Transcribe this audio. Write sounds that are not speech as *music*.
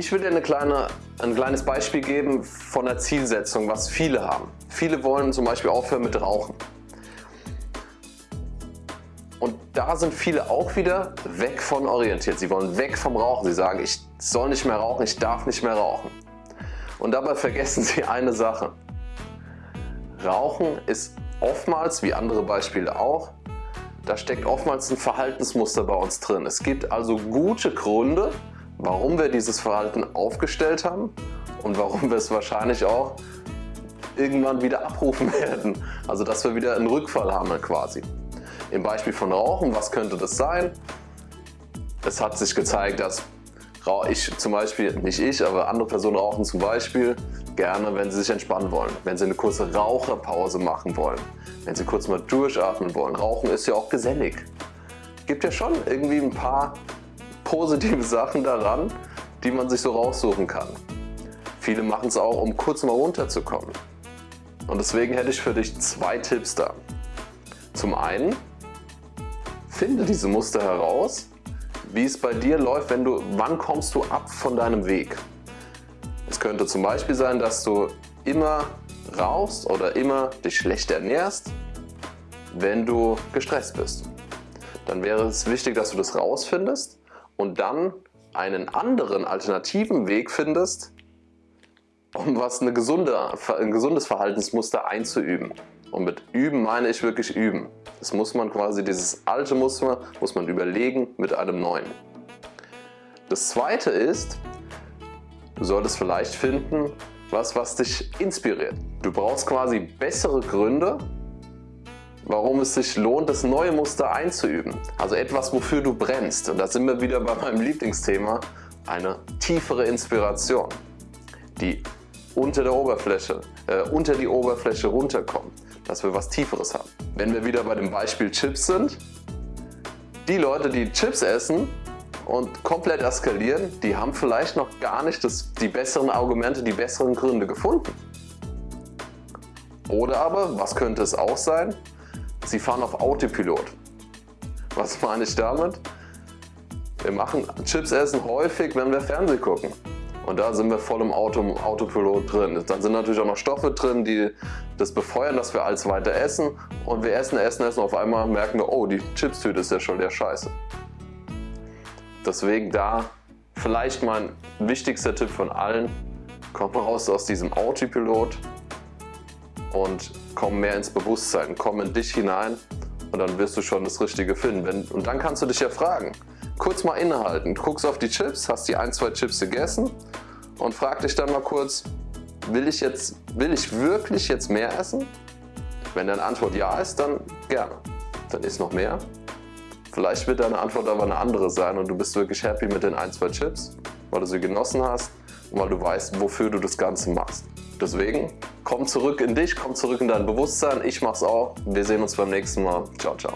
Ich will dir eine kleine, ein kleines Beispiel geben von der Zielsetzung, was viele haben. Viele wollen zum Beispiel aufhören mit Rauchen. Und da sind viele auch wieder weg von orientiert. Sie wollen weg vom Rauchen. Sie sagen, ich soll nicht mehr rauchen, ich darf nicht mehr rauchen. Und dabei vergessen sie eine Sache. Rauchen ist oftmals, wie andere Beispiele auch, da steckt oftmals ein Verhaltensmuster bei uns drin. Es gibt also gute Gründe, warum wir dieses Verhalten aufgestellt haben und warum wir es wahrscheinlich auch irgendwann wieder abrufen *laughs* werden. Also dass wir wieder einen Rückfall haben quasi. Im Beispiel von Rauchen, was könnte das sein? Es hat sich gezeigt, dass ich zum Beispiel, nicht ich, aber andere Personen rauchen zum Beispiel gerne, wenn sie sich entspannen wollen, wenn sie eine kurze Raucherpause machen wollen, wenn sie kurz mal durchatmen wollen. Rauchen ist ja auch gesellig. Gibt ja schon irgendwie ein paar positive Sachen daran, die man sich so raussuchen kann. Viele machen es auch, um kurz mal runterzukommen. Und deswegen hätte ich für dich zwei Tipps da. Zum einen, finde diese Muster heraus, wie es bei dir läuft, wenn du, wann kommst du ab von deinem Weg. Es könnte zum Beispiel sein, dass du immer rauchst oder immer dich schlecht ernährst, wenn du gestresst bist. Dann wäre es wichtig, dass du das rausfindest und dann einen anderen alternativen Weg findest, um was eine gesunde, ein gesundes Verhaltensmuster einzuüben. Und mit üben meine ich wirklich üben. Das muss man quasi, dieses alte Muster muss man überlegen mit einem neuen. Das zweite ist, du solltest vielleicht finden, was, was dich inspiriert. Du brauchst quasi bessere Gründe, warum es sich lohnt, das neue Muster einzuüben. Also etwas, wofür du brennst. Und da sind wir wieder bei meinem Lieblingsthema, eine tiefere Inspiration, die unter der Oberfläche, äh, unter die Oberfläche runterkommt, dass wir was Tieferes haben. Wenn wir wieder bei dem Beispiel Chips sind, die Leute, die Chips essen und komplett eskalieren, die haben vielleicht noch gar nicht das, die besseren Argumente, die besseren Gründe gefunden. Oder aber, was könnte es auch sein? Sie fahren auf Autopilot. Was meine ich damit? Wir machen Chips essen häufig, wenn wir Fernsehen gucken. Und da sind wir voll im Auto, Autopilot drin. Dann sind natürlich auch noch Stoffe drin, die das befeuern, dass wir alles weiter essen. Und wir essen, essen, essen. Auf einmal merken wir, oh, die Chipstüte ist ja schon der Scheiße. Deswegen da vielleicht mein wichtigster Tipp von allen. Komm raus aus diesem Autopilot und komm mehr ins Bewusstsein, komm in dich hinein und dann wirst du schon das Richtige finden. Und dann kannst du dich ja fragen, kurz mal innehalten, guckst auf die Chips, hast die ein, zwei Chips gegessen und frag dich dann mal kurz, will ich, jetzt, will ich wirklich jetzt mehr essen? Wenn deine Antwort ja ist, dann gerne. Dann isst noch mehr. Vielleicht wird deine Antwort aber eine andere sein und du bist wirklich happy mit den ein, zwei Chips, weil du sie genossen hast und weil du weißt, wofür du das Ganze machst. Deswegen, komm zurück in dich, komm zurück in dein Bewusstsein. Ich mach's auch. Wir sehen uns beim nächsten Mal. Ciao, ciao.